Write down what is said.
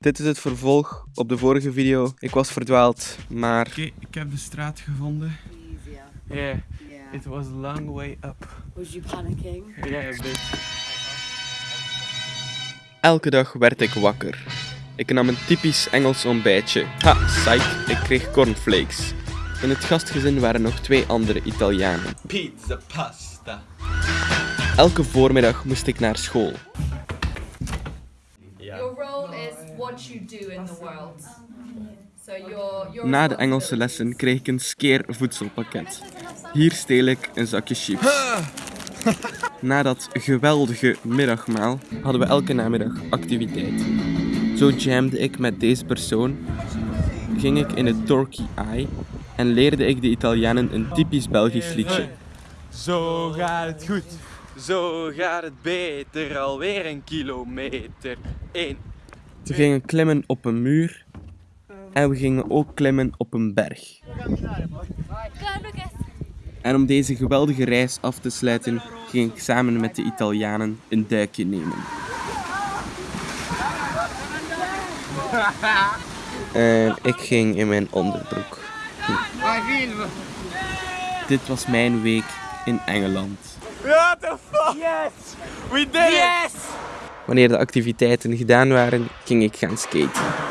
Dit is het vervolg op de vorige video. Ik was verdwaald, maar... Oké, ik heb de straat gevonden. Yeah, Yeah. it was a long way up. Was you panicking? Yeah, a bit. Elke dag werd ik wakker. Ik nam een typisch Engels ontbijtje. Ha, psych, ik kreeg cornflakes. In het gastgezin waren nog twee andere Italianen. Pizza pasta. Elke voormiddag moest ik naar school. Your role is what you do in the world. So your your Na de Engelse lessen kreeg ik een skeer voedselpakket. Hier steel ik een zakje chips. Na dat geweldige middagmaal hadden we elke namiddag activiteit. Zo jamde ik met deze persoon, ging ik in het Torquay Eye en leerde ik de Italianen een typisch Belgisch liedje. Zo gaat het goed. Zo gaat het beter. Alweer een kilometer. Eén. We gingen klimmen op een muur en we gingen ook klimmen op een berg. En om deze geweldige reis af te sluiten, ging ik samen met de Italianen een duikje nemen. En ik ging in mijn onderbroek. Dit was mijn week in Engeland. What the fuck? Yes! We did it! Yes! Wanneer de activiteiten gedaan waren, ging ik gaan skaten.